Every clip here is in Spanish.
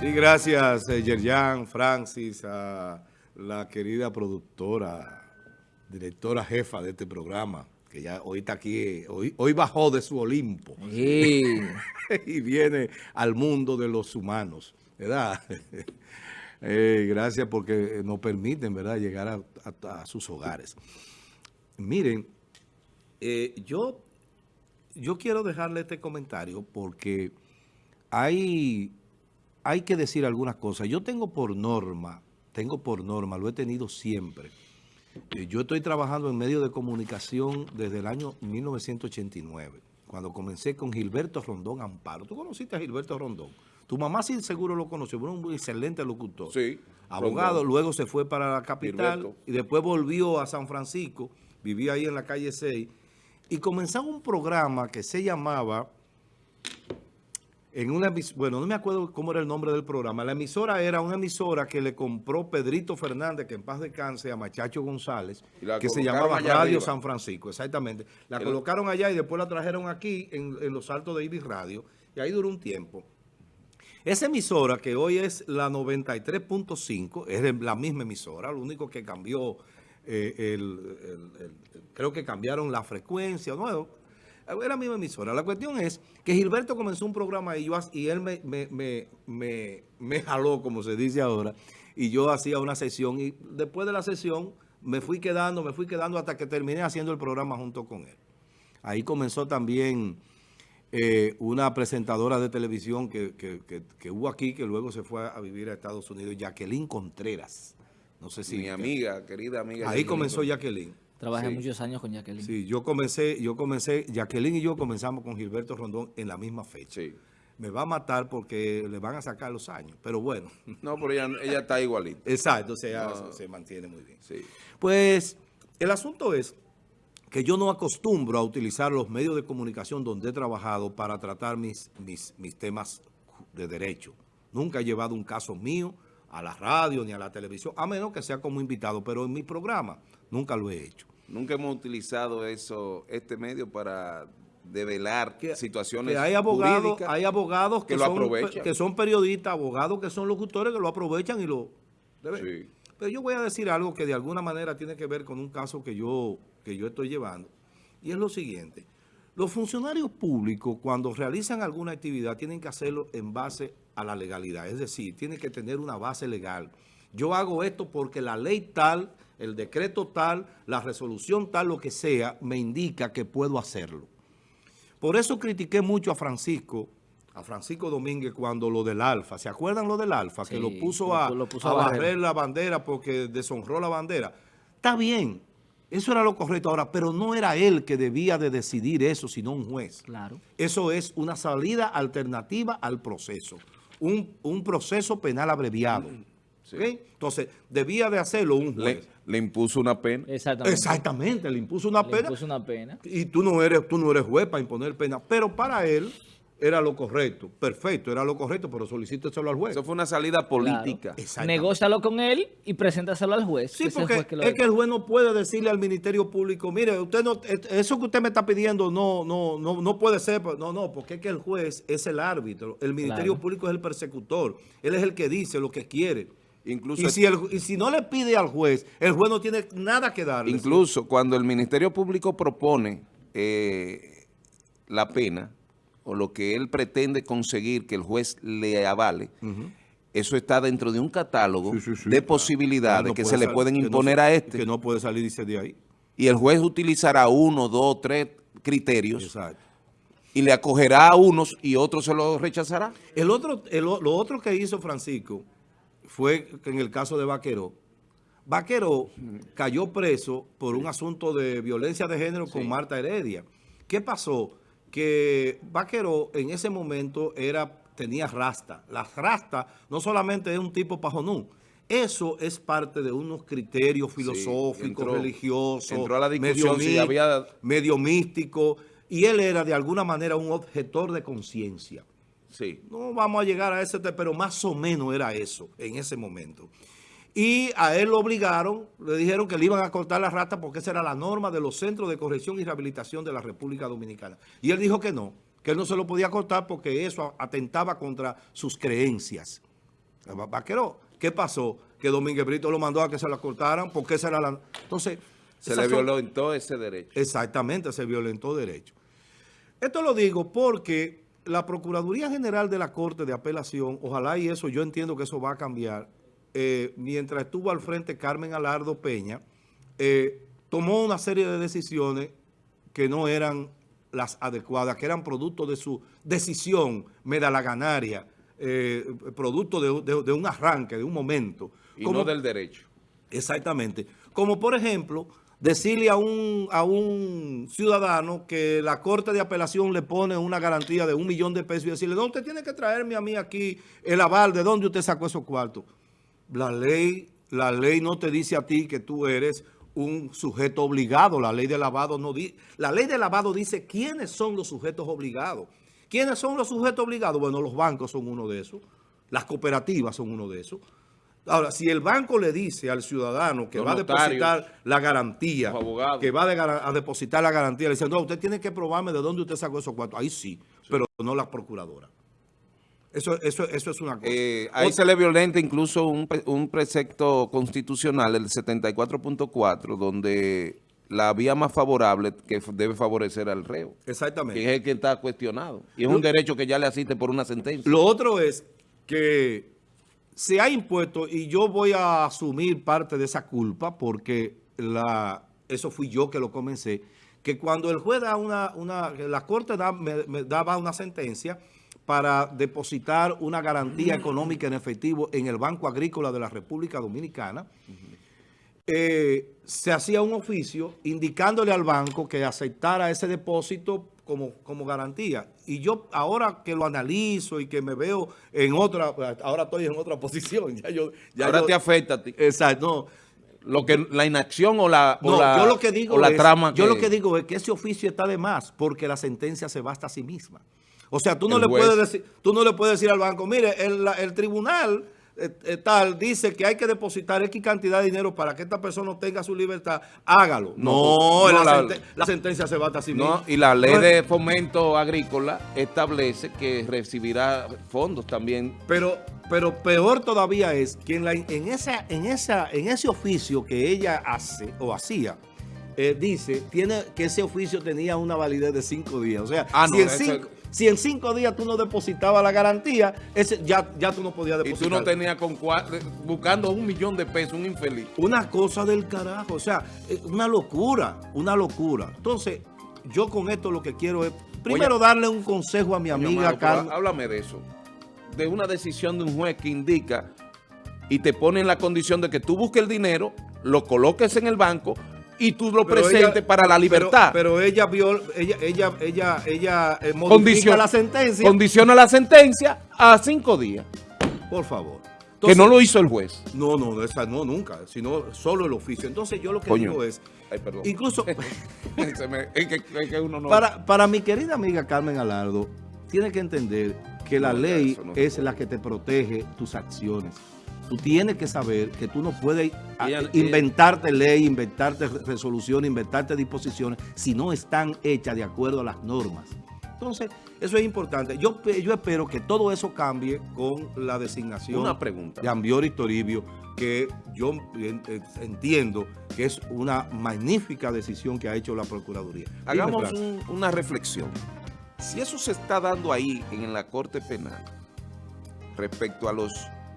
Sí, gracias, eh, Yerjan, Francis, a la querida productora, directora jefa de este programa, que ya hoy está aquí, hoy, hoy bajó de su Olimpo Sí. y viene al mundo de los humanos, ¿verdad? Eh, gracias porque nos permiten, ¿verdad?, llegar a, a- a sus hogares. Miren, eh, yo, yo quiero dejarle este comentario porque hay, hay que decir algunas cosas. Yo tengo por norma, tengo por norma, lo he tenido siempre. Yo estoy trabajando en medios de comunicación desde el año 1989, cuando comencé con Gilberto Rondón Amparo. ¿Tú conociste a Gilberto Rondón? Tu mamá sí seguro lo conoció, fue un excelente locutor. Sí, Abogado, Rondón. luego se fue para la capital Gilberto. y después volvió a San Francisco, vivía ahí en la calle 6, y comenzaba un programa que se llamaba, en una bueno, no me acuerdo cómo era el nombre del programa, la emisora era una emisora que le compró Pedrito Fernández, que en paz descanse, a Machacho González, que se llamaba Radio arriba. San Francisco, exactamente. La colocaron allá y después la trajeron aquí en, en los altos de Ibis Radio, y ahí duró un tiempo. Esa emisora, que hoy es la 93.5, es la misma emisora, lo único que cambió, eh, el- el- el- creo que cambiaron la frecuencia, no, era la misma emisora. La cuestión es que Gilberto comenzó un programa y, yo, y él me, me, me, me, me jaló, como se dice ahora, y yo hacía una sesión, y después de la sesión me fui quedando, me fui quedando hasta que terminé haciendo el programa junto con él. Ahí comenzó también eh, una presentadora de televisión que, que- que- que hubo aquí, que luego se fue a vivir a Estados Unidos, Jacqueline Contreras. No sé si... mi amiga, querida amiga. Ahí Jacqueline comenzó. Jacqueline. Trabajé Sí. muchos años con Jacqueline. Sí, yo comencé, yo comencé, Jacqueline y yo comenzamos con Gilberto Rondón en la misma fecha. Sí. Me va a matar porque le van a sacar los años, pero bueno. No, pero ella, ella está igualita. Exacto, o sea, No. se mantiene muy bien. Sí. Pues el asunto es que yo no acostumbro a utilizar los medios de comunicación donde he trabajado para tratar mis, mis, mis temas de derecho. Nunca he llevado un caso mío a la radio ni a la televisión, a menos que sea como invitado, pero en mi programa nunca lo he hecho. Nunca hemos utilizado eso, este medio para develar Que- situaciones que hay abogados, hay abogados que, que lo son, aprovechan. que son periodistas, abogados que son locutores que lo aprovechan y lo... Sí. Pero yo voy a decir algo que de alguna manera tiene que ver con un caso que yo, que yo estoy llevando. Y es lo siguiente. Los funcionarios públicos, cuando realizan alguna actividad, tienen que hacerlo en base a la legalidad. Es decir, tienen que tener una base legal. Yo hago esto porque la ley tal, el decreto tal, la resolución tal, lo que sea, me indica que puedo hacerlo. Por eso critiqué mucho a Francisco, a Francisco Domínguez cuando lo del Alfa. ¿Se acuerdan lo del Alfa? que lo puso a, lo puso a a barrer. barrer la bandera porque deshonró la bandera. Está bien, eso era lo correcto ahora, pero no era él que debía de decidir eso, sino un juez. Claro. Eso es una salida alternativa al proceso, un, un proceso penal abreviado. Entonces, debía de hacerlo un juez. le impuso una pena. Exactamente. Exactamente, le impuso una Le pena impuso una pena. y tú no eres tú no eres juez para imponer pena, pero para él era lo correcto, perfecto, era lo correcto, pero solicíteselo al juez. Eso fue una salida política. Exactamente. Negócialo con él y preséntaselo al juez. Sí, que es el porque juez que lo es que el juez no puede decirle al Ministerio Público, mire, usted no, eso que usted me está pidiendo no, no, no, no puede ser, no, no, porque es que el juez es el árbitro, el Ministerio Claro. Público es el persecutor, él es el que dice lo que quiere. Incluso, Y si, el- y si no le pide al juez, el juez no tiene nada que darle. incluso cuando el Ministerio Público propone eh, la pena o lo que él pretende conseguir que el juez le avale, eso está dentro de un catálogo Sí, sí, sí, de posibilidades no que se le pueden no imponer a este. Que no puede salir, dice, de ahí. Y el juez utilizará uno, dos, tres criterios Exacto. y le acogerá a unos y otros se los rechazará. El otro, el lo otro que hizo Francisco fue en el caso de Vaqueró. Vaqueró cayó preso por un asunto de violencia de género con Marta Heredia. ¿Qué pasó? Que Vaqueró en ese momento era, tenía rasta. La rasta no solamente es un tipo pajonú. Eso es parte de unos criterios filosóficos, religiosos, entró a la discusión medio si había- medio místico, y él era de alguna manera un objetor de conciencia. Sí. No vamos a llegar a ese, pero más o menos era eso en ese momento. Y a él lo obligaron, le dijeron que le iban a cortar la rata porque esa era la norma de los centros de corrección y rehabilitación de la República Dominicana. Y él dijo que no, que él no se lo podía cortar porque eso atentaba contra sus creencias. Vaquero, ¿qué pasó? Que Domínguez Brito lo mandó a que se la cortaran, porque esa era la... Entonces... Se le son- violentó ese derecho. Exactamente, se violentó derecho. Esto lo digo porque la Procuraduría General de la Corte de Apelación, ojalá y eso, yo entiendo que eso va a cambiar, eh, mientras estuvo al frente Carmen Alardo Peña, eh, tomó una serie de decisiones que no eran las adecuadas, que eran producto de su decisión medalaganaria, eh, producto de, de- de un arranque, de un momento. Y Como- no del derecho. Exactamente. Como por ejemplo, decirle a un, a un ciudadano que la Corte de Apelación le pone una garantía de un millón de pesos y decirle, no, usted tiene que traerme a mí aquí el aval de dónde usted sacó esos cuartos. La ley, la ley no te dice a ti que tú eres un sujeto obligado. La ley de lavado no. La ley de lavado dice quiénes son los sujetos obligados. ¿Quiénes son los sujetos obligados? Bueno, los bancos son uno de esos. Las cooperativas son uno de esos. Ahora, si el banco le dice al ciudadano que Los va a depositar la garantía, que va a, de- a depositar la garantía, le dicen, no, usted tiene que probarme de dónde usted sacó esos cuartos. Ahí sí, pero no la procuradora. Eso, eso, eso es una cosa. Eh, ahí Otra- se le violenta incluso un, pre- un precepto constitucional, el 74.4, donde la vía más favorable que debe favorecer al reo, Exactamente. que es el que está cuestionado. Y es Lo- un derecho que ya le asiste por una sentencia. Lo otro es que se ha impuesto, y yo voy a asumir parte de esa culpa, porque la, eso fui yo que lo comencé, que cuando el juez da una, una la corte da- me, me daba una sentencia para depositar una garantía económica en efectivo en el Banco Agrícola de la República Dominicana, eh, se hacía un oficio indicándole al banco que aceptara ese depósito como, como garantía. Y yo ahora que lo analizo y que me veo en otra, ahora estoy en otra posición. Ya yo, ya Ahora yo- te afecta a ti. Exacto, no. Lo que, la inacción o la, o la, yo lo que digo o la es, trama yo lo que digo es que ese oficio está de más porque la sentencia se basta a sí misma. O sea, tú no El le juez. puedes decir, tú no le puedes decir al banco, mire, el, el tribunal tal dice que hay que depositar X cantidad de dinero para que esta persona obtenga su libertad, hágalo. No, No, la, la- sente- la sentencia se basta a sí misma. No, y la ley de fomento agrícola establece que recibirá fondos también. Pero, pero peor todavía es que en, la- en, esa, en, esa, en ese oficio que ella hace o hacía, eh, dice tiene que ese oficio tenía una validez de cinco días. O sea, Ah, no, si, en cinco, si en cinco días tú no depositabas la garantía, ese, ya, ya tú no podías Y depositar. tú no tenías con cua- buscando un millón de pesos, un infeliz. Una cosa del carajo, o sea, eh, una locura, una locura. Entonces, yo con esto lo que quiero es, primero darle un consejo a mi amiga Carmen. Háblame de eso. De una decisión de un juez que indica y te pone en la condición de que tú busques el dinero, lo coloques en el banco y tú lo Pero presentes ella- para la libertad. Pero, ella vio, ella, ella, ella, ella eh, modifica Condiciona- la sentencia. Condiciona la sentencia a cinco días, Por favor. que no lo hizo el juez. No, no, no, esa no, nunca, sino solo el oficio. Entonces yo lo que Coño. digo es, Ay, perdón. incluso Se me- es, que, es que uno no... para, para mi querida amiga Carmen Alardo, tiene que entender que la No, ley no es la que te protege tus acciones. Tú tienes que saber que tú no puedes Ella- inventarte ley, inventarte re- resolución, inventarte disposiciones si no están hechas de acuerdo a las normas. Entonces, eso es importante. Yo, yo espero que todo eso cambie con la designación Una pregunta. de Ambiori Toribio, que yo en- eh, entiendo que es una magnífica decisión que ha hecho la Procuraduría. Hagamos un- una reflexión. Si eso se está dando ahí en la Corte Penal respecto a los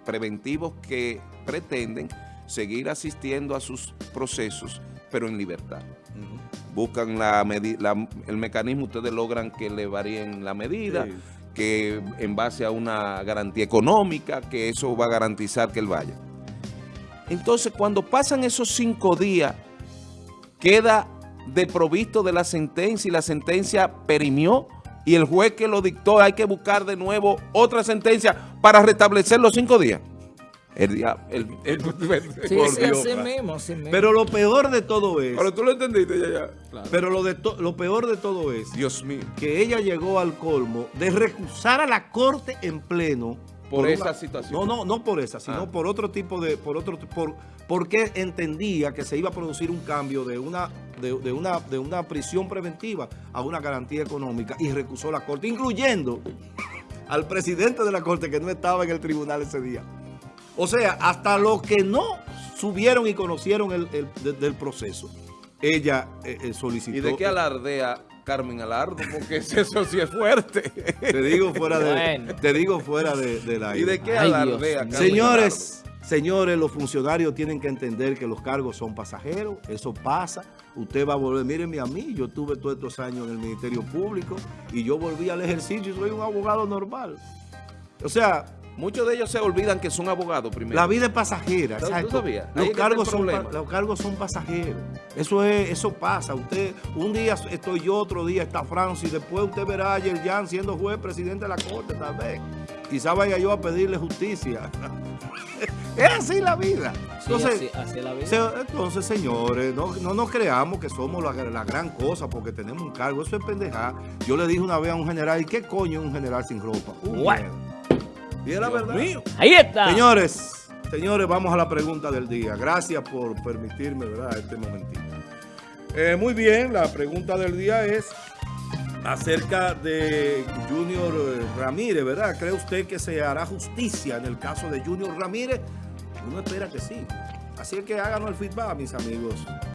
preventivos que pretenden seguir asistiendo a sus procesos, pero en libertad. Buscan la la- el mecanismo, ustedes logran que le varíen la medida, Sí. que en base a una garantía económica, que eso va a garantizar que él vaya. Entonces, cuando pasan esos cinco días, queda deprovisto de la sentencia y la sentencia perimió y el juez que lo dictó hay que buscar de nuevo otra sentencia para restablecer los cinco días. El día, el, el- Sí, por sí, Dios. así mismo, así mismo. Pero lo peor de todo es, Pero tú lo entendiste ya, ya. pero lo, de to- lo peor de todo es Dios mío. que ella llegó al colmo de recusar a la corte en pleno Por esa una- situación. No, no, no por esa, sino Ah. por otro tipo de, por otro, por, porque entendía que se iba a producir un cambio de una, de, de una, de una prisión preventiva a una garantía económica y recusó la corte, incluyendo al presidente de la corte que no estaba en el tribunal ese día. O sea, hasta los que no subieron y conocieron el, el- de- del proceso, ella eh, eh, solicitó. ¿Y de qué alardea Carmen Alardo? Porque eso sí es fuerte. Te digo fuera de, Bueno. te digo fuera de, de la ¿Y de qué Ay, alardea. Carmen Señores, señores, los funcionarios tienen que entender que los cargos son pasajeros, eso pasa, usted va a volver, mírenme a mí, yo tuve todos estos años en el Ministerio Público y yo volví al ejercicio y soy un abogado normal. O sea? Muchos de ellos se olvidan que son abogados primero. la vida es pasajera, ¿Tú- tú exacto. Los cargos, son, los cargos son pasajeros. Eso es, eso pasa. Usted, un día estoy yo, otro día está Francis, después usted verá a Yerjan siendo juez, presidente de la corte, tal vez. Quizá vaya yo a pedirle justicia. es así la vida. Sí, Entonces, así, así es la vida. se- entonces, señores, no, no nos creamos que somos la, la gran cosa porque tenemos un cargo. Eso es pendejada. Yo le dije una vez a un general, ¿y qué coño es un general sin ropa? Miedo. Y es la verdad. mío. Ahí está. Señores, señores, vamos a la pregunta del día. Gracias por permitirme, ¿verdad?, este momentito. Eh, muy bien, la pregunta del día es acerca de Junior Ramírez, ¿verdad? ¿Cree usted que se hará justicia en el caso de Junior Ramírez? Uno espera que sí. Así es que háganos el feedback, mis amigos.